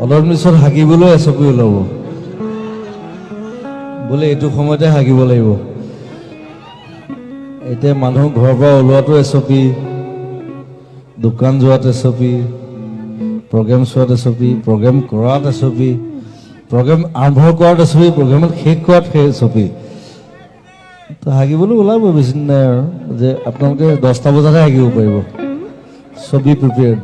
অলপ পিছত হাগিবলৈ এচপি ওলাব। বোলে এইটো সময়তে হাগিব লাগিব। এতিয়া মানুহ ঘৰৰ পৰা ওলোৱাটো এচপি দোকান যোৱাত এচপি প্ৰগ্ৰেম চোৱাত এচপি প্ৰগ্ৰেম কৰাত এচপি প্ৰগ্ৰেম আৰম্ভ কৰাত এচপি প্ৰগ্ৰেমত শেষ কৰাত সেই এচপি। তো হাগিবলৈ ওলাব বেছি দিন নাই আৰু যে আপোনালোকে দহটা বজাতহে হাগিব পাৰিব। ছবি প্ৰিপেয়াৰ